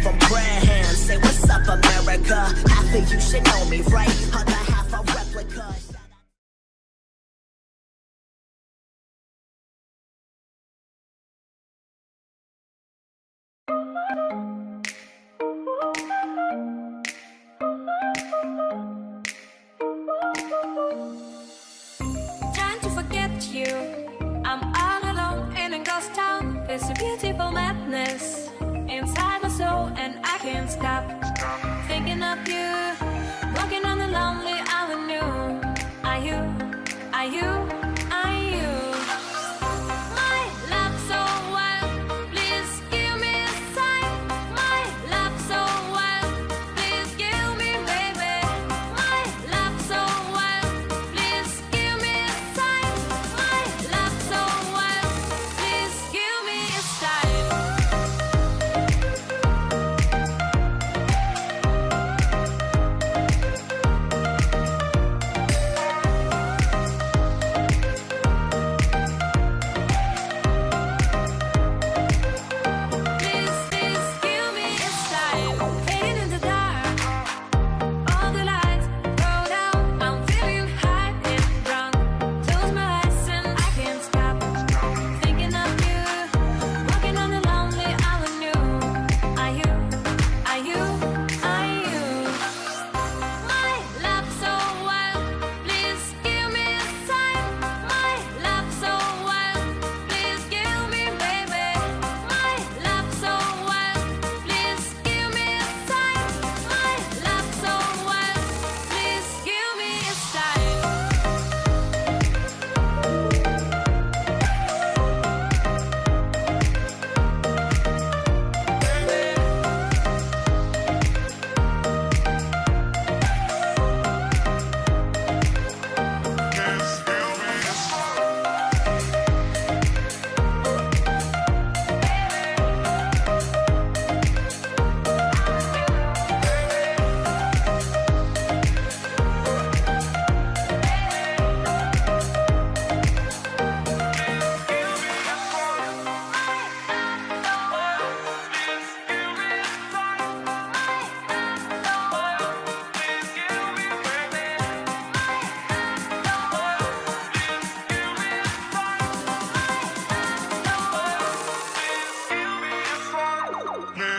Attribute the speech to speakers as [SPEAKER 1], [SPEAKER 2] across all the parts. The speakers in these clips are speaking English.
[SPEAKER 1] prayer hands. Say, what's up, America? Half of you should know me, right? Other half a replica.
[SPEAKER 2] Trying to forget you. I'm all alone in a ghost town. There's a beautiful madness can't stop thinking of you.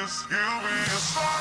[SPEAKER 2] You'll be a.